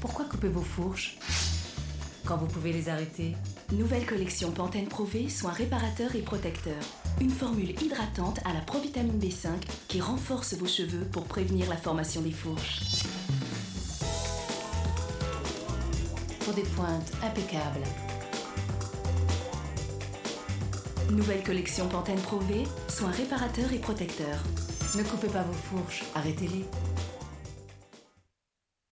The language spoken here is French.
Pourquoi couper vos fourches quand vous pouvez les arrêter Nouvelle collection Pantene Pro V, soins réparateurs et protecteurs. Une formule hydratante à la provitamine B5 qui renforce vos cheveux pour prévenir la formation des fourches. Pour des pointes impeccables. Nouvelle collection Pantene Pro V, soins réparateurs et protecteurs. Ne coupez pas vos fourches, arrêtez-les.